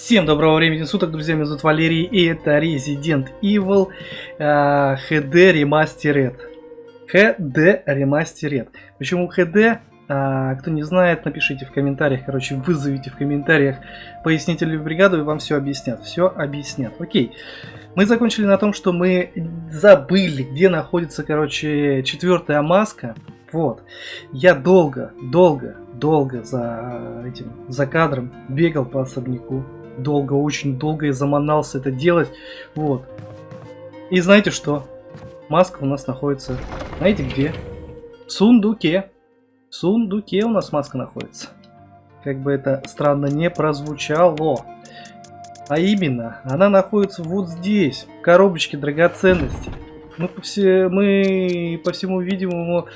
Всем доброго времени суток, друзья, меня зовут Валерий, и это Resident Evil uh, HD Remastered. HD Remastered. Почему HD? Uh, кто не знает, напишите в комментариях, короче, вызовите в комментариях пояснительную бригаду, и вам все объяснят. Все объяснят. Окей. Мы закончили на том, что мы забыли, где находится, короче, четвертая маска. Вот. Я долго, долго, долго за этим, за кадром бегал по особняку долго, очень долго и заманался это делать. Вот. И знаете что? Маска у нас находится, знаете где? В сундуке. В сундуке у нас маска находится. Как бы это странно не прозвучало. А именно, она находится вот здесь, в коробочке драгоценностей. Мы по, все, мы, по всему видимому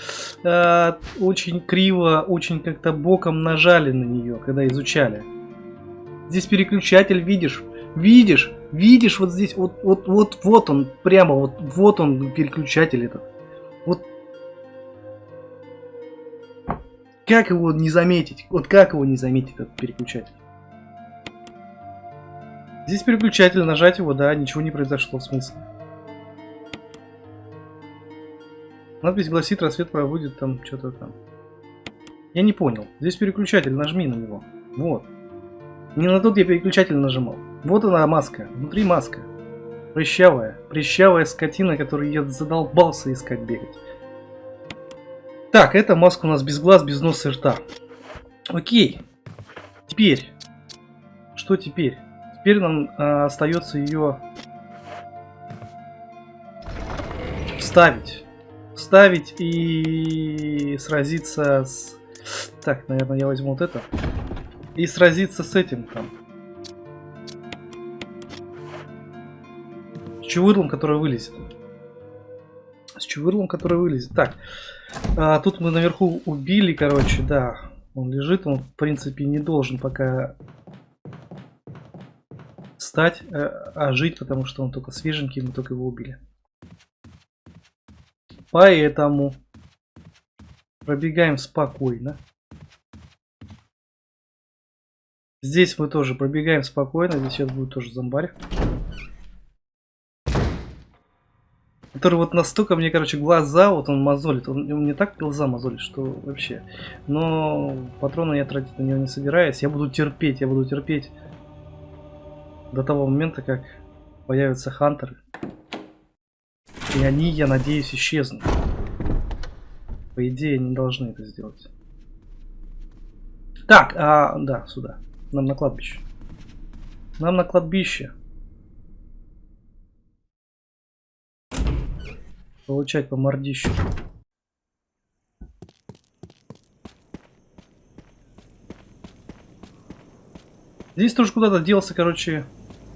э, очень криво, очень как-то боком нажали на нее, когда изучали. Здесь переключатель, видишь? Видишь? Видишь вот здесь? Вот, вот, вот, вот он, прямо вот, вот он переключатель этот. Вот. Как его не заметить? Вот как его не заметить, этот переключатель? Здесь переключатель, нажать его, да, ничего не произошло, в смысле. Надпись гласит, рассвет проводит там что-то там. Я не понял. Здесь переключатель, нажми на него. Вот. Не на тот я переключатель нажимал. Вот она маска. Внутри маска. Прыщавая. Прыщавая скотина, которую я задолбался искать бегать. Так, эта маска у нас без глаз, без носа и рта. Окей. Теперь. Что теперь? Теперь нам а, остается ее вставить. Вставить и сразиться с... Так, наверное, я возьму вот это и сразиться с этим там. С чувырлом, который вылезет. С чувырлом, который вылезет. Так, а, тут мы наверху убили, короче, да. Он лежит, он в принципе не должен пока стать, а, а жить, потому что он только свеженький, мы только его убили. Поэтому пробегаем спокойно. Здесь мы тоже пробегаем спокойно. Здесь сейчас будет тоже зомбарь. Который вот настолько мне, короче, глаза, вот он мозолит. Он, он мне так глаза мозолит, что вообще. Но патроны я тратить на него не собираюсь. Я буду терпеть, я буду терпеть до того момента, как появятся хантеры. И они, я надеюсь, исчезнут. По идее, они должны это сделать. Так, а, да, сюда. Нам на кладбище. Нам на кладбище. Получать по мордищу. Здесь тоже куда-то делся, короче,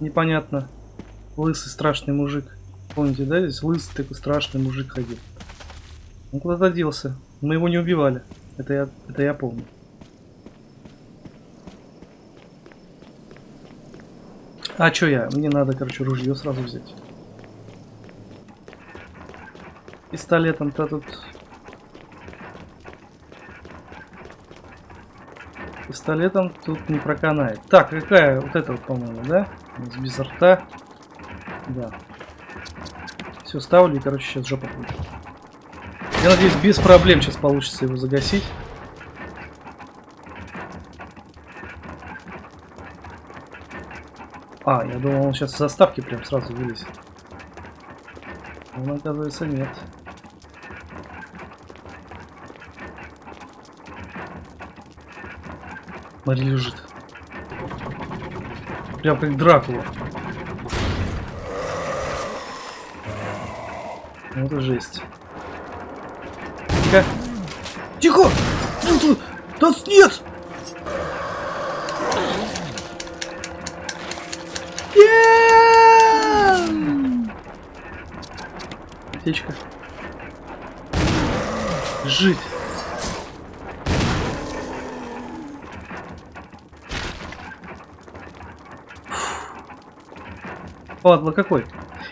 непонятно. Лысый страшный мужик. Помните, да? Здесь лысый такой страшный мужик ходил. Он куда-то делся. Мы его не убивали. Это я, это я помню. А чё я? Мне надо, короче, ружье сразу взять. Пистолетом-то тут... Пистолетом тут не проканает. Так, какая? Вот эта вот, по-моему, да? Без рта. Да. Все, ставлю и, короче, сейчас жопа будет. Я надеюсь, без проблем сейчас получится его загасить. А, я думал, он сейчас с заставки прям сразу вылезет. Он, оказывается, нет. Смотри, лежит. Прям как Дракула. Ну, это жесть. Тихо. Тихо! Да нет! Аптечка. Жить. Падла какой.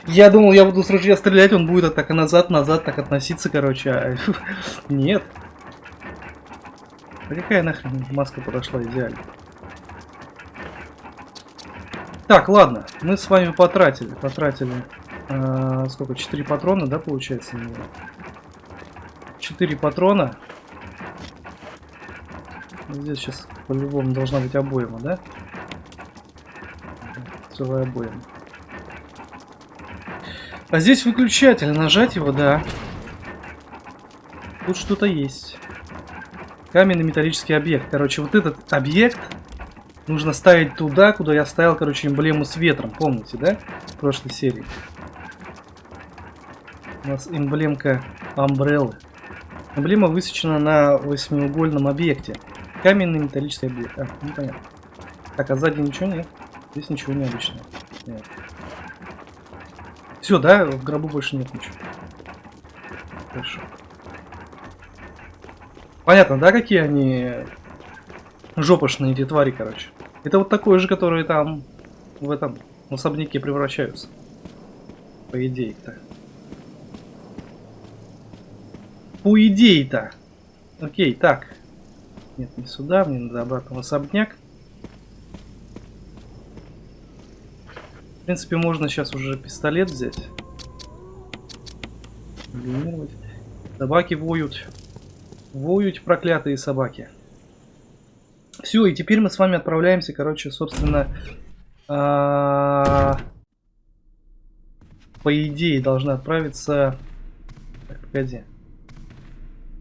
Я думал, я буду с ружья стрелять, он будет так назад, назад так относиться, короче. А... Нет. А какая нахрен маска подошла идеально? Так, ладно, мы с вами потратили, потратили, э, сколько, 4 патрона, да, получается? 4 патрона. Здесь сейчас по-любому должна быть обойма, да? Целая обойма. А здесь выключатель, нажать его, да. Тут что-то есть. Каменный металлический объект. Короче, вот этот объект нужно ставить туда, куда я ставил, короче, эмблему с ветром. Помните, да? В прошлой серии. У нас эмблемка Амбреллы. Эмблема высечена на восьмиугольном объекте. Каменный металлический объект. А, непонятно. Так, а сзади ничего нет? Здесь ничего необычного. Нет. Все, да? В гробу больше нет ничего. Хорошо. Понятно, да, какие они жопошные эти твари, короче. Это вот такой же, которые там в этом в особняке превращаются. По идее-то. По идее-то. Окей, так. Нет, не сюда, мне надо обратно в особняк. В принципе, можно сейчас уже пистолет взять. Собаки воют. Воют проклятые собаки. Все, и теперь мы с вами отправляемся, короче, собственно, а, по идее должны отправиться... Так, погоди.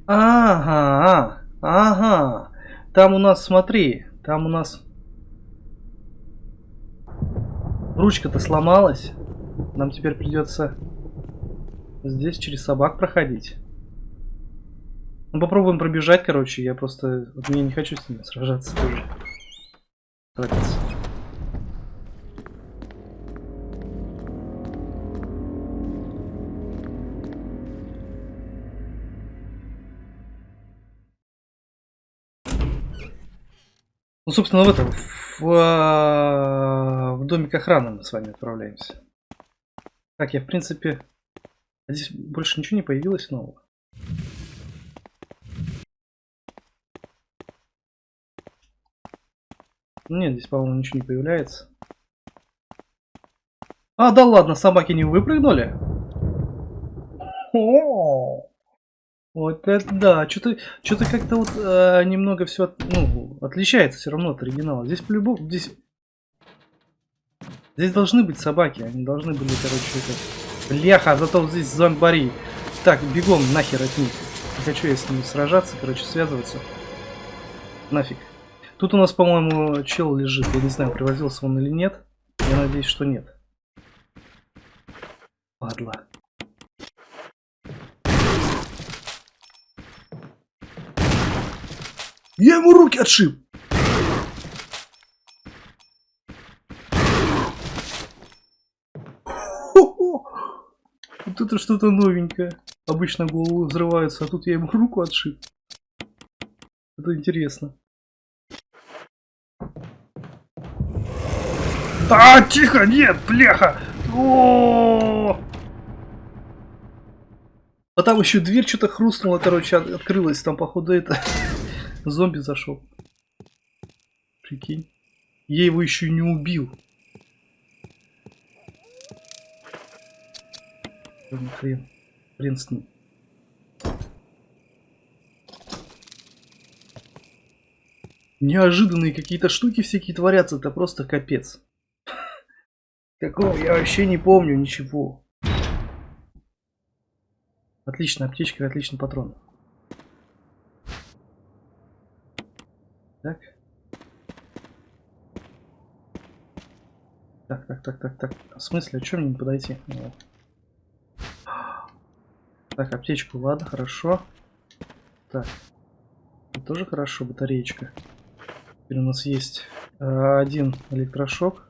Ага, ага. Там у нас, смотри, там у нас Ручка-то сломалась. Нам теперь придется здесь через собак проходить. Ну, попробуем пробежать, короче. Я просто... Вот я не хочу с ними сражаться тоже. Тратиться. Ну, собственно, в этом, в, а, в домик охраны мы с вами отправляемся. Так, я, в принципе... А здесь больше ничего не появилось нового. Нет, здесь, по-моему, ничего не появляется. А, да ладно, собаки не выпрыгнули? Вот это да, что-то что-то как-то вот э, немного все ну, отличается все равно от оригинала. Здесь по-любому, здесь... Здесь должны быть собаки, они должны были, короче, это... Бляха, зато здесь зомбари. Так, бегом нахер от них. Не хочу я с ними сражаться, короче, связываться. Нафиг. Тут у нас, по-моему, чел лежит. Я не знаю, привозился он или нет. Я надеюсь, что нет. Падла. Я ему руки отшиб. Вот это что-то новенькое. Обычно головы взрываются, а тут я ему руку отшиб. Это интересно. А, тихо, нет, бляха! О -о -о! А там еще дверь что-то хрустнула, короче, открылась. Там, походу, это зомби зашел. Прикинь. Я его еще не убил. Хрен. Хрен с ним. Неожиданные какие-то штуки всякие творятся, это просто капец. Какого я вообще не помню ничего. Отлично, аптечка, отличный патрон. Так. Так, так, так, так, так. В смысле, а что мне не подойти? Вот. Так, аптечку, ладно, хорошо. Так. Тоже хорошо, батареечка. Теперь у нас есть э, один электрошок.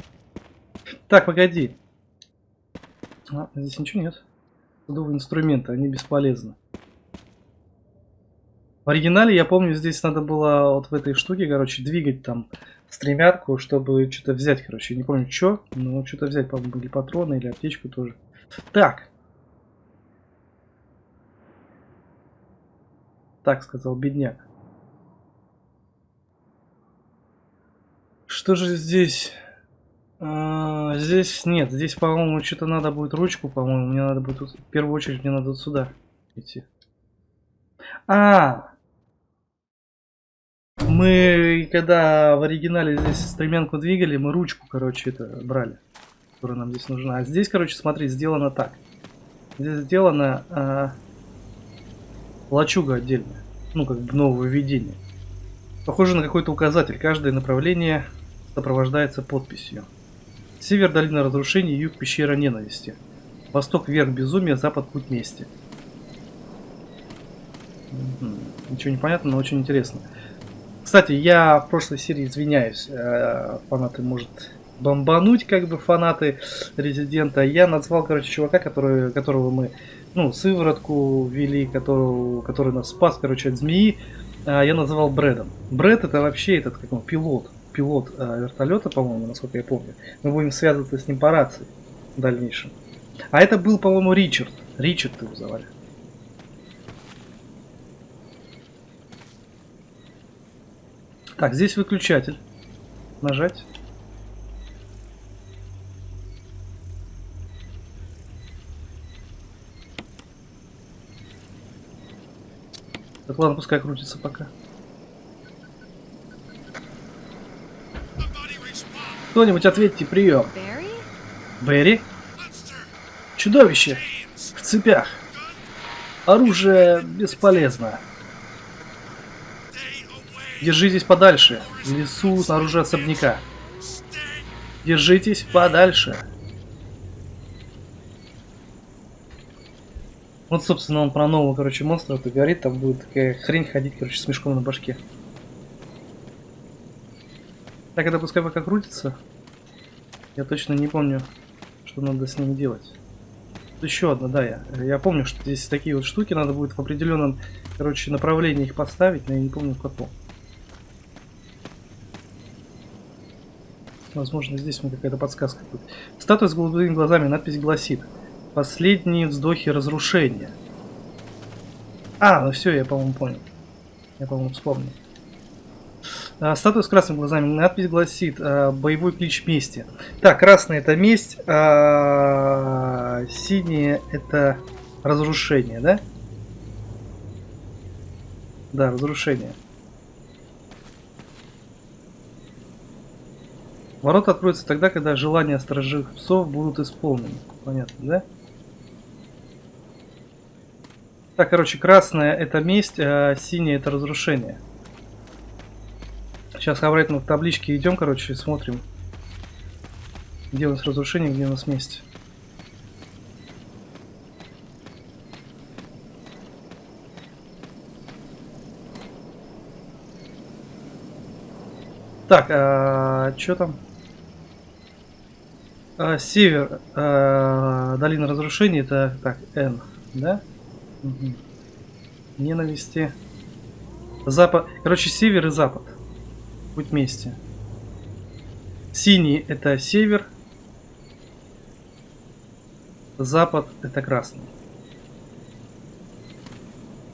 Так, погоди. А, здесь ничего нет. Судовые инструменты, они бесполезны. В оригинале, я помню, здесь надо было вот в этой штуке, короче, двигать там стремятку, чтобы что-то взять, короче. Не помню, что, но что-то взять, по-моему, или патроны, или аптечку тоже. Так. Так, сказал бедняк. Что же здесь? А, здесь нет, здесь, по-моему, что-то надо будет ручку, по-моему, мне надо будет, в первую очередь, мне надо сюда идти. А, мы, когда в оригинале здесь стремянку двигали, мы ручку, короче, это брали, которая нам здесь нужна. А здесь, короче, смотри, сделано так. Здесь сделано а, лачуга отдельная, ну, как бы новое введение. Похоже на какой-то указатель. Каждое направление сопровождается подписью. Север – долина разрушений, юг – пещера ненависти. Восток – верх безумия, запад – путь мести. Ничего не понятно, но очень интересно. Кстати, я в прошлой серии извиняюсь, э, фанаты может бомбануть, как бы фанаты Резидента. Я назвал, короче, чувака, который, которого мы, ну, сыворотку ввели, которого, который нас спас, короче, от змеи. А, я называл Брэдом. Брэд это вообще этот, как он, пилот пилот э, вертолета, по-моему, насколько я помню. Мы будем связываться с ним по рации в дальнейшем. А это был, по-моему, Ричард. Ричард его звали. Так, здесь выключатель. Нажать. Так, ладно, пускай крутится пока. Кто-нибудь ответьте, прием. Берри? Чудовище! В цепях. Оружие бесполезно. Держитесь подальше. В лесу снаружи особняка. Держитесь подальше. Вот, собственно, он про нового, короче, монстра это говорит. Там будет такая хрень ходить, короче, с мешком на башке. Так, это пускай пока крутится. Я точно не помню, что надо с ним делать. Еще одна, да, я, я помню, что здесь такие вот штуки, надо будет в определенном, короче, направлении их поставить, но я не помню в каком. Возможно, здесь мне какая-то подсказка будет. Статуя с голубыми глазами, надпись гласит. Последние вздохи разрушения. А, ну все, я, по-моему, понял. Я, по-моему, вспомнил. А, статуя с красными глазами. Надпись гласит а, «Боевой клич мести». Так, красный это месть, а синий это разрушение, да? Да, разрушение. Ворота откроются тогда, когда желания сторожевых псов будут исполнены. Понятно, да? Так, короче, красная это месть, а синяя это разрушение. Сейчас обратно в табличке идем, короче, смотрим. Где у нас разрушение, где у нас месть. Так, а, что там? А, север, а, долина разрушений, это так, N, да? Угу. Ненависти. Запад, короче, север и запад. Будь вместе. Синий это север. Запад это красный.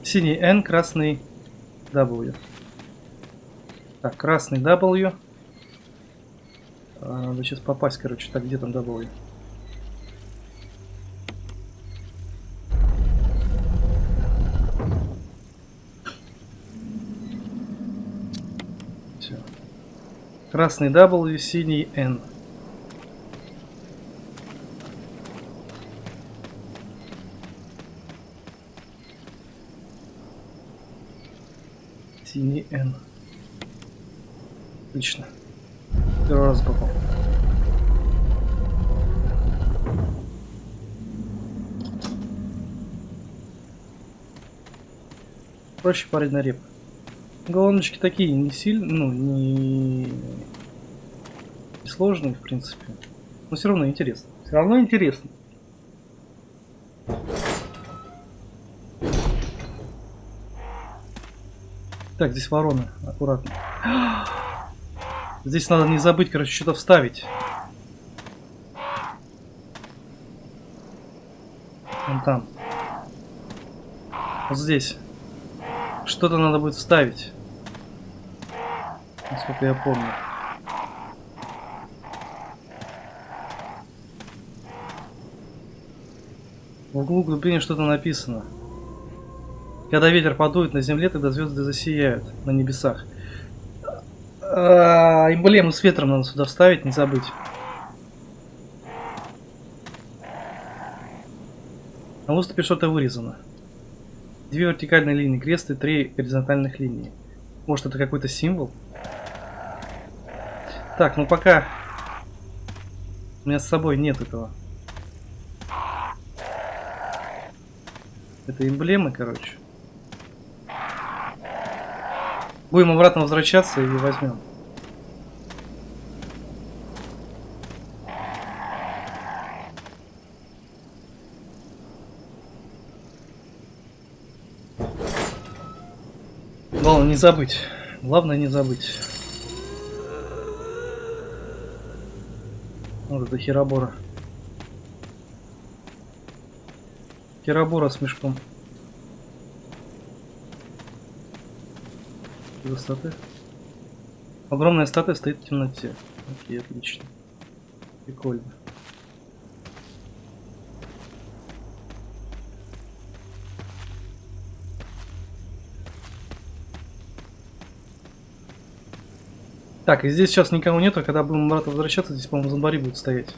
Синий N, красный W. Так, красный W. А, надо сейчас попасть, короче. Так, где там W? Красный W, синий N. Синий N. Отлично. Первый раз попал. Проще парень на реп. Головночки такие не сильно, ну, не... не сложные, в принципе. Но все равно интересно. Все равно интересно. Так, здесь ворона. Аккуратно. Здесь надо не забыть, короче, что-то вставить. Вон там. Вот здесь. Что-то надо будет вставить. Насколько я помню. В углу глубине что-то написано. Когда ветер подует на земле, тогда звезды засияют на небесах. А, -а, -а эмблему с ветром надо сюда вставить, не забыть. На выступе что-то вырезано. Две вертикальные линии крест и три горизонтальных линии. Может это какой-то символ? Так, ну пока у меня с собой нет этого. Это эмблемы, короче. Будем обратно возвращаться и возьмем. Главное не забыть. Главное не забыть. Вот это херобора. Херобора с мешком. Высоты. Огромная статуя стоит в темноте. Окей, отлично. Прикольно. Так, и здесь сейчас никого нету, когда будем обратно возвращаться, здесь, по-моему, зомбари будут стоять.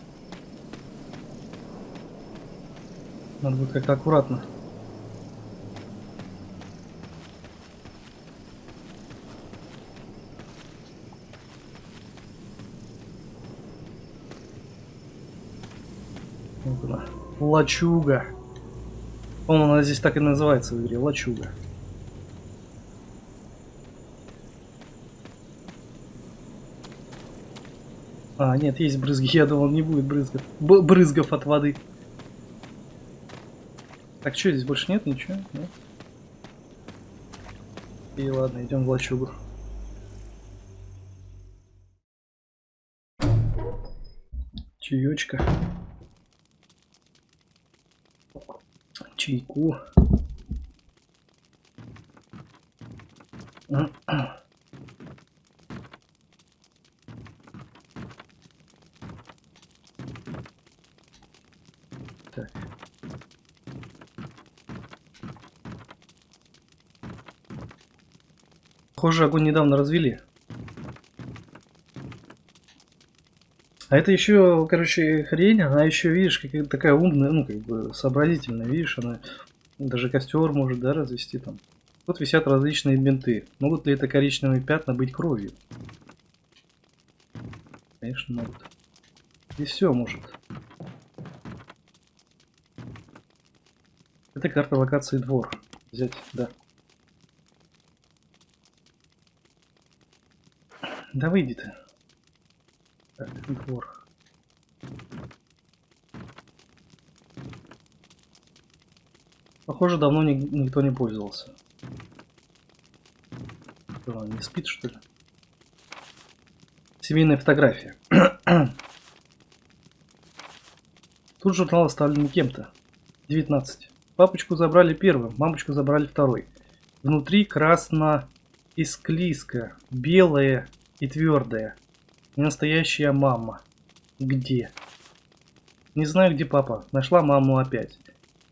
Надо будет как-то аккуратно. Вот она. Лачуга. По-моему, она здесь так и называется в игре. Лачуга. А, нет, есть брызги. Я думал, не будет брызгов. Б брызгов от воды. Так, что здесь больше нет? Ничего? Нет? И ладно, идем в лачугу. Чаечка. Чайку. Так. Похоже, огонь недавно развели. А это еще, короче, хрень, она еще, видишь, какая такая умная, ну, как бы сообразительная, видишь, она даже костер может, да, развести там. Тут висят различные бинты. Могут ли это коричневые пятна быть кровью? Конечно, могут. И все может. Это карта локации двор. Взять, да. Да выйди ты. Так, двор. Похоже, давно ни никто не пользовался. Что, он не спит, что ли? Семейная фотография. Тут журнал оставлен кем-то. 19. Папочку забрали первым, мамочку забрали второй. Внутри красно и склизко, белое и твердое. Не настоящая мама. Где? Не знаю, где папа. Нашла маму опять.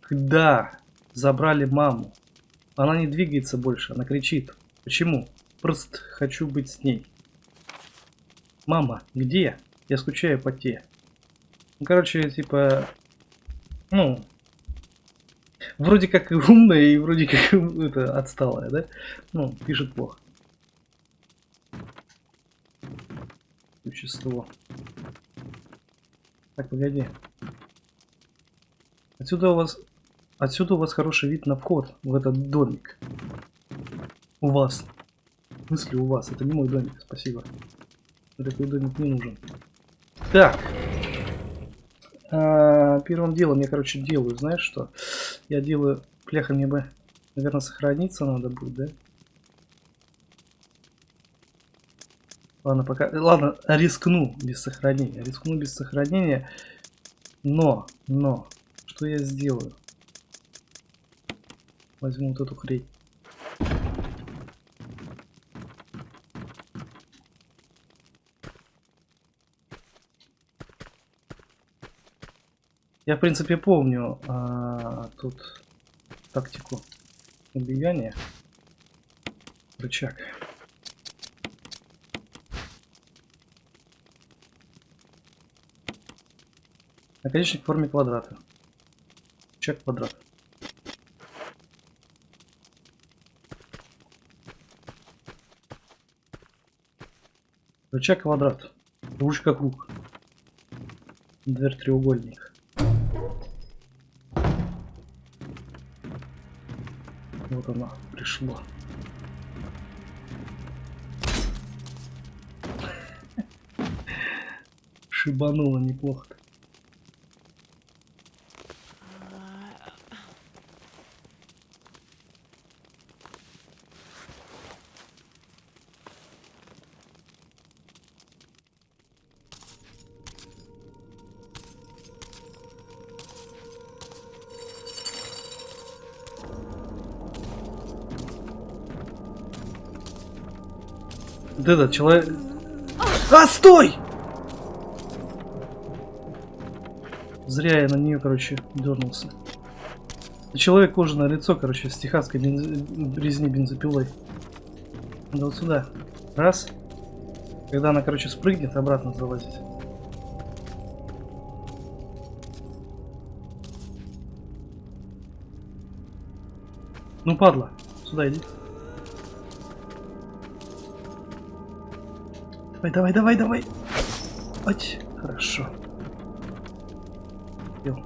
Когда забрали маму? Она не двигается больше, она кричит. Почему? Просто хочу быть с ней. Мама, где? Я скучаю по те. Ну, короче, типа... Ну, вроде как и умная, и вроде как это отсталая, да? Ну, пишет плохо. Существо. Так, погоди. Отсюда у вас... Отсюда у вас хороший вид на вход в этот домик. У вас. В смысле у вас? Это не мой домик, спасибо. Такой домик не нужен. Так. А, первым делом я, короче, делаю, знаешь что? Я делаю... Пляха мне бы, наверное, сохраниться надо будет, да? Ладно, пока... Ладно, рискну без сохранения. Рискну без сохранения. Но, но, что я сделаю? Возьму вот эту хрень. Я, в принципе, помню, а, тут тактику убияния. Рычаг. Наконечник в форме квадрата. Рычаг квадрат. Рычаг квадрат. Ручка круг. Дверь треугольник. Вот она пришла. Шибануло неплохо. -то. Вот этот человек... А, стой! Зря я на нее, короче, дернулся. Человек кожаное лицо, короче, с техасской бенз... резни бензопилой. Надо вот сюда. Раз. Когда она, короче, спрыгнет, обратно залазить. Ну, падла. Сюда иди. Давай, давай, давай, давай. Ать, хорошо. Йо.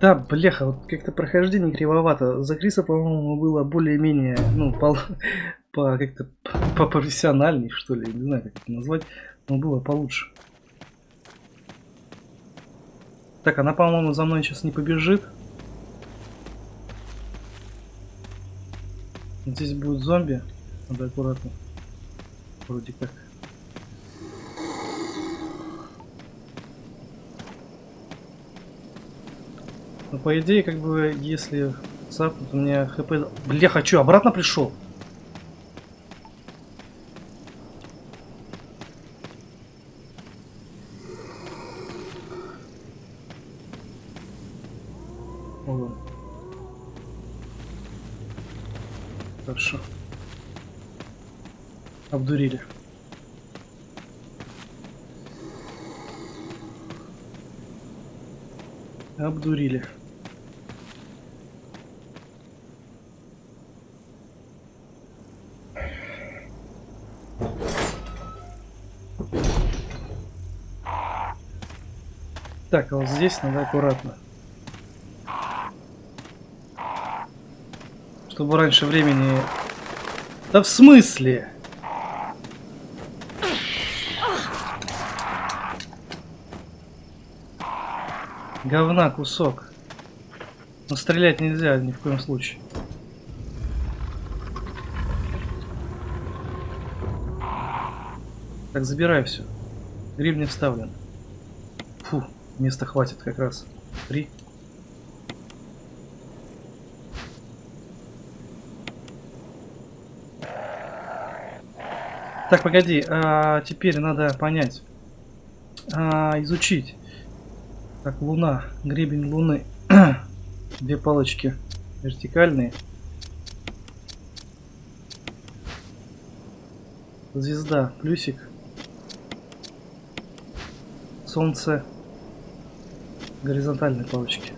Да, бляха, вот как-то прохождение кривовато. За Криса, по-моему, было более-менее, ну, по, по как-то по профессиональней, что ли, не знаю, как это назвать, но было получше. Так, она, по-моему, за мной сейчас не побежит. Здесь будет зомби. Надо аккуратно. Вроде как. Ну, по идее, как бы, если цапнут, у меня хп... Бля, хочу, обратно пришел? Хорошо. Обдурили. Обдурили. Так, а вот здесь надо аккуратно. Чтобы раньше времени... Да в смысле? Говна кусок. Но стрелять нельзя ни в коем случае. Так, забирай все. Гриб вставлен. Места хватит как раз. Три. Так, погоди, а, теперь надо понять, а, изучить. Так, луна, гребень луны, две палочки вертикальные. Звезда, плюсик. Солнце, горизонтальные палочки.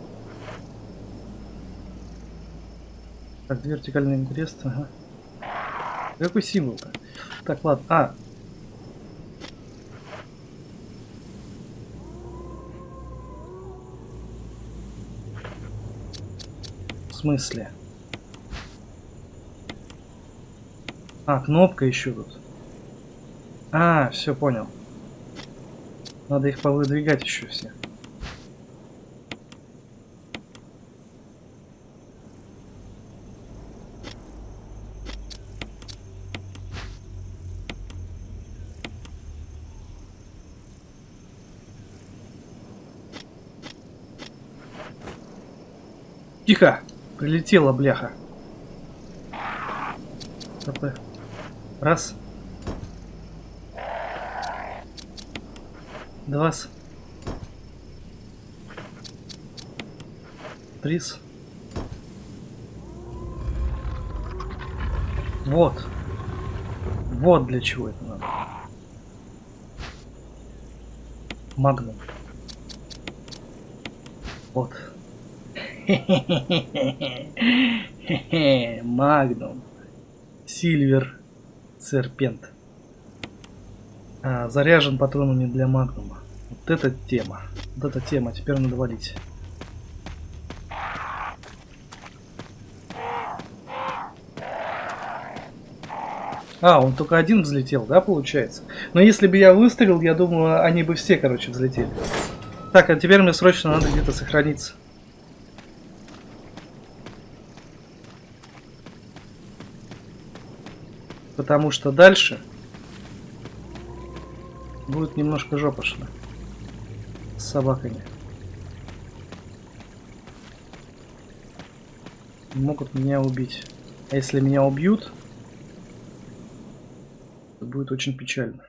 Так, вертикальные крест, ага. Какой символ-то? Так, ладно. А. Смысле? А, кнопка еще тут. А, все, понял. Надо их повыдвигать еще все. Тихо! Прилетела бляха. Раз. Два. Три. Вот. Вот для чего это надо. Магнум. Вот. Magnum. Silver. Serpent. А, заряжен патронами для магнума. Вот эта тема. Вот эта тема. Теперь надо валить. А, он только один взлетел, да, получается? Но если бы я выстрелил, я думаю, они бы все, короче, взлетели. Так, а теперь мне срочно надо где-то сохраниться. Потому что дальше будет немножко жопошно. С собаками. Могут меня убить. А если меня убьют, это будет очень печально.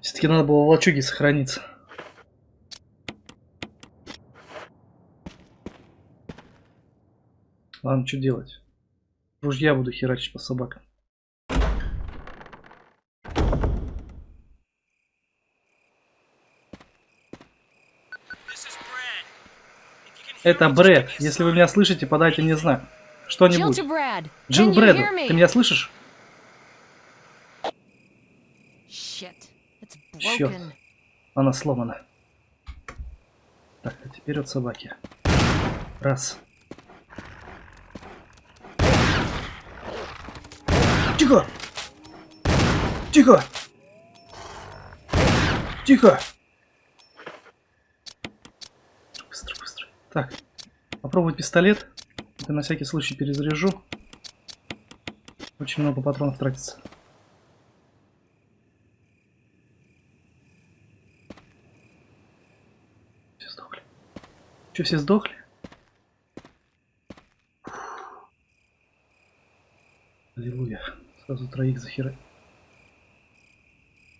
Все-таки надо было в лачуге сохраниться. Ладно, что делать? Ружья буду херачить по собакам. Это Брэд. Если вы меня слышите, подайте мне знак. Что-нибудь. Джилл Брэду, me? ты меня слышишь? Broken. Она сломана. Так, а теперь от собаки. Раз. Тихо! Тихо! Тихо! Быстро, быстро. Так, попробовать пистолет. Это на всякий случай перезаряжу. Очень много патронов тратится. Все сдохли. Че, все сдохли? Сразу троих захера.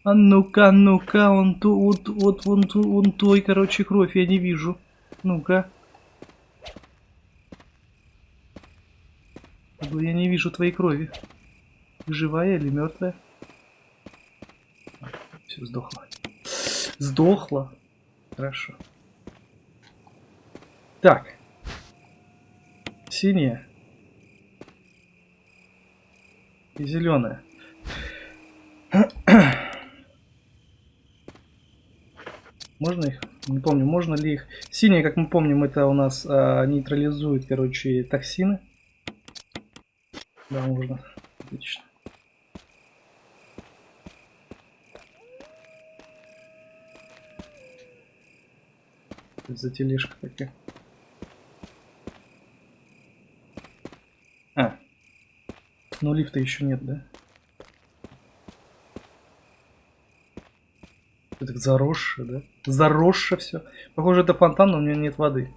А ну-ка, ну-ка, он ту, вот, вот, вон, ту, вон той, короче, кровь я не вижу. Ну-ка. Я не вижу твоей крови. Живая или мертвая? Все, сдохла. Сдохла. Хорошо. Так. Синяя. И зеленая. Можно их? Не помню, можно ли их. Синяя, как мы помним, это у нас а, нейтрализует, короче, токсины. Да, можно. Отлично. За тележка такая? А. Ну лифта еще нет, да? Это заросшее, да? Заросшее все. Похоже, это фонтан, но у него нет воды.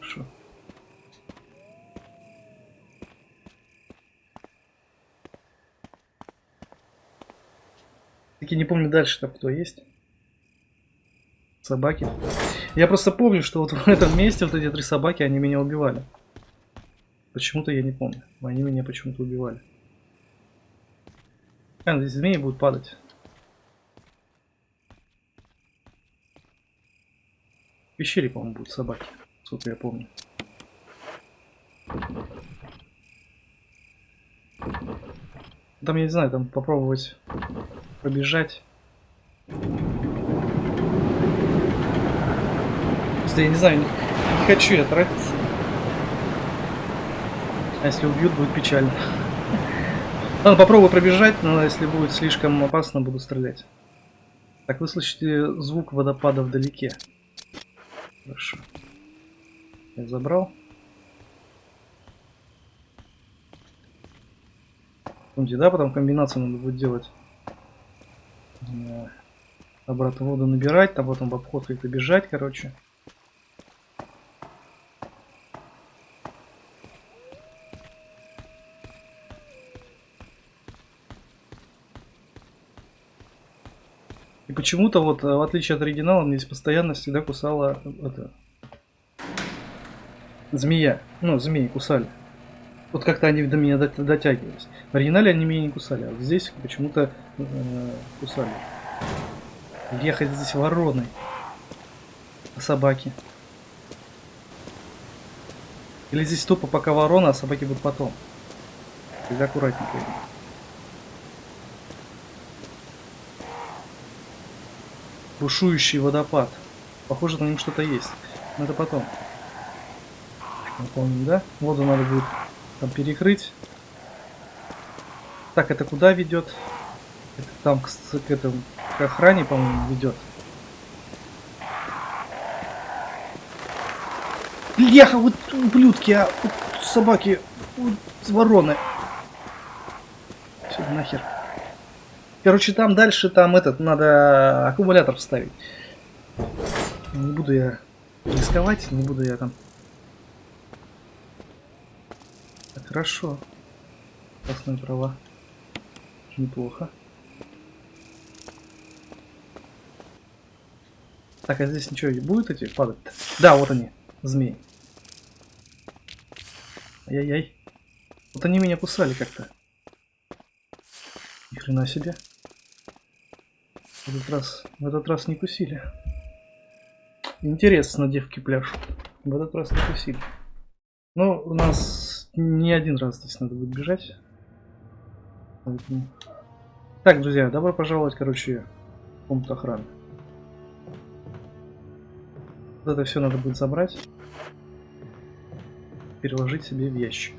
Хорошо. Таки не помню дальше там кто есть. Собаки. Я просто помню, что вот в этом месте вот эти три собаки, они меня убивали. Почему-то я не помню. Они меня почему-то убивали. А, здесь змеи будут падать. В пещере, по-моему, будут собаки. Сколько я помню. Там, я не знаю, там попробовать пробежать. Просто я не знаю, не, не хочу я тратиться. А если убьют, будет печально. Ладно, попробую пробежать, но если будет слишком опасно, буду стрелять. Так, вы слышите звук водопада вдалеке. Хорошо. Я забрал. Помните, да, потом комбинацию надо будет делать. Э, Обратно воду набирать, там потом в обход как-то бежать, короче. Почему-то вот, э, в отличие от оригинала, мне здесь постоянно всегда кусала это... Змея. Ну, змеи кусали. Вот как-то они до меня дот- дотягивались. В оригинале они меня не кусали, а вот здесь почему-то э, кусали. Ехать здесь вороной. А собаки? Или здесь тупо пока ворона, а собаки будут потом. Тогда аккуратненько. Бушующий водопад. Похоже, на нем что-то есть. Но это потом. Наполним, да? Воду надо будет там перекрыть. Так, это куда ведет? Это там к, к этому к охране, по-моему, ведет. Бляха, вот ублюдки, а вот собаки, вот вороны. Все, нахер. Короче, там дальше, там этот, надо аккумулятор вставить. Не буду я рисковать, не буду я там. Хорошо. Красные права. Неплохо. Так, а здесь ничего не будет эти падать? -то? Да, вот они, змеи. Ай-яй-яй. Вот они меня кусали как-то. Ни хрена себе. В этот раз, в этот раз не кусили. Интересно, девки пляшут. В этот раз не кусили. Ну, у нас не один раз здесь надо будет бежать. Поэтому... Так, друзья, добро пожаловать, короче, в комнату охраны. Вот это все надо будет забрать. Переложить себе в ящик.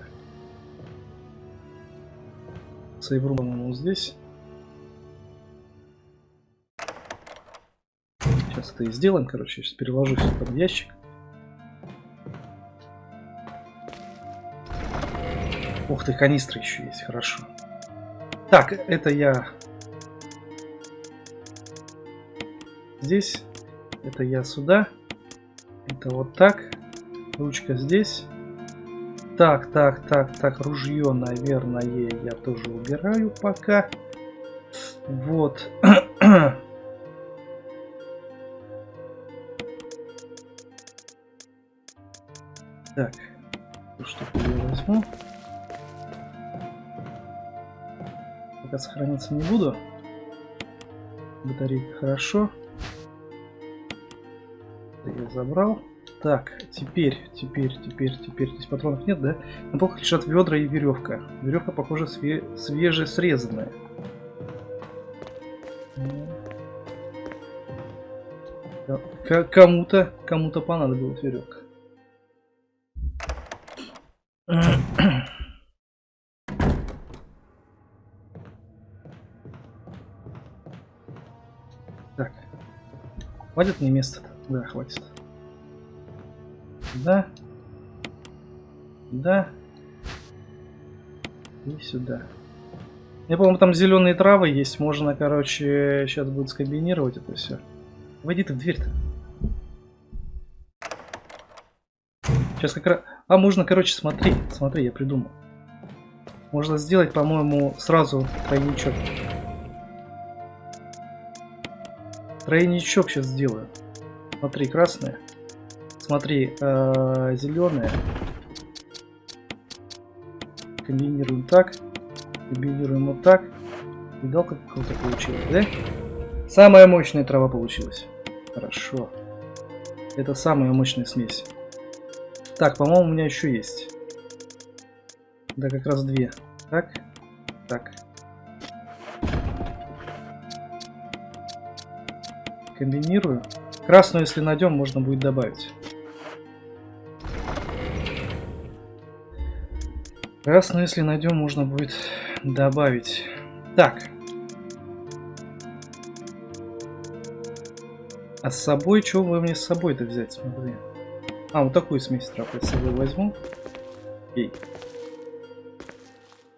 Сейврум, по-моему, здесь. Сейчас и сделаем, короче. Сейчас переложу все под ящик. Ух ты, канистры еще есть, хорошо. Так, это я здесь. Это я сюда. Это вот так. Ручка здесь. Так, так, так, так, ружье, наверное, я тоже убираю пока. Вот. Пока сохраниться не буду. Батарейка хорошо. Это я забрал. Так, теперь, теперь, теперь, теперь. Здесь патронов нет, да? На полках лежат ведра и веревка. Веревка, похоже, све свежесрезанная. Кому-то, кому-то понадобилась веревка. Хватит мне места-то? Да, хватит. Да. Да. И сюда. Я, по-моему, там зеленые травы есть. Можно, короче, сейчас будет скомбинировать это все. Войди ты в дверь-то. Сейчас как раз... А, можно, короче, смотри. Смотри, я придумал. Можно сделать, по-моему, сразу тройничок. Тройничок сейчас сделаю. Смотри, красное. Смотри, э, зеленое. Комбинируем так. Комбинируем вот так. Видал, как круто получилось, да? Самая мощная трава получилась. Хорошо. Это самая мощная смесь. Так, по-моему, у меня еще есть. Да, как раз две. Так. Так. Комбинирую. Красную, если найдем, можно будет добавить. Красную, если найдем, можно будет добавить. Так. А с собой, что вы мне с собой-то взять, смотри. А, вот такую смесь трав я с собой возьму. Окей.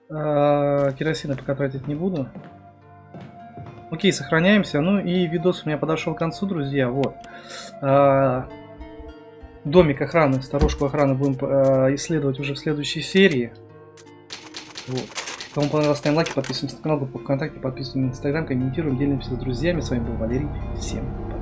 А, керосина пока тратить не буду. Окей, сохраняемся. Ну и видос у меня подошел к концу, друзья. Вот. А, домик охраны, сторожку охраны будем а, исследовать уже в следующей серии. Вот. Кому понравилось, ставим лайки, подписываемся на канал, группу ВКонтакте, подписываемся на Инстаграм, комментируем, делимся с друзьями. С вами был Валерий. Всем пока.